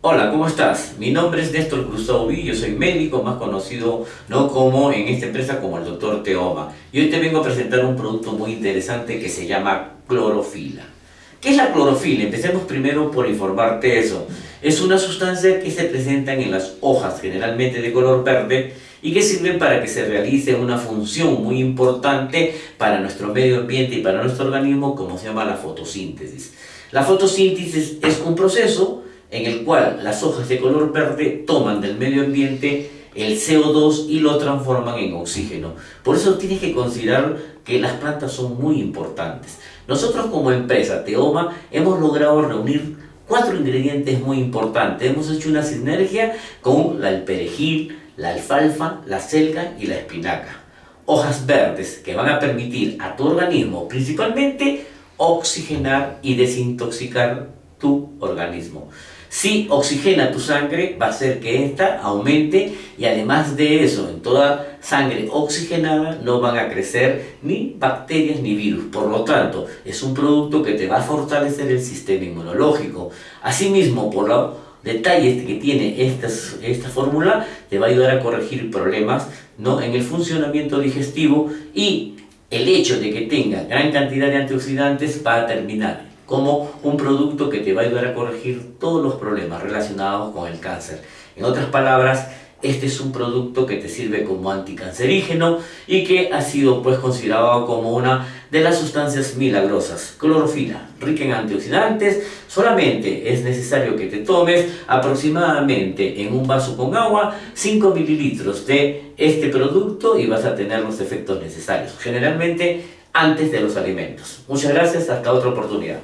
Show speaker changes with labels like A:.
A: Hola, ¿cómo estás? Mi nombre es Néstor Cruzado yo soy médico, más conocido no como en esta empresa como el doctor Teoma. Y hoy te vengo a presentar un producto muy interesante que se llama clorofila. ¿Qué es la clorofila? Empecemos primero por informarte eso. Es una sustancia que se presenta en las hojas, generalmente de color verde, y que sirve para que se realice una función muy importante para nuestro medio ambiente y para nuestro organismo, como se llama la fotosíntesis. La fotosíntesis es un proceso en el cual las hojas de color verde toman del medio ambiente el CO2 y lo transforman en oxígeno. Por eso tienes que considerar que las plantas son muy importantes. Nosotros como empresa Teoma hemos logrado reunir cuatro ingredientes muy importantes. Hemos hecho una sinergia con el perejil, la alfalfa, la selga y la espinaca. Hojas verdes que van a permitir a tu organismo principalmente oxigenar y desintoxicar tu organismo. Si oxigena tu sangre, va a hacer que ésta aumente y además de eso, en toda sangre oxigenada no van a crecer ni bacterias ni virus. Por lo tanto, es un producto que te va a fortalecer el sistema inmunológico. Asimismo, por los detalles que tiene esta, esta fórmula, te va a ayudar a corregir problemas ¿no? en el funcionamiento digestivo y el hecho de que tenga gran cantidad de antioxidantes va a terminar como un producto que te va a ayudar a corregir todos los problemas relacionados con el cáncer. En otras palabras, este es un producto que te sirve como anticancerígeno y que ha sido pues considerado como una de las sustancias milagrosas. Clorofila, rica en antioxidantes, solamente es necesario que te tomes aproximadamente en un vaso con agua 5 mililitros de este producto y vas a tener los efectos necesarios, generalmente antes de los alimentos. Muchas gracias, hasta otra oportunidad.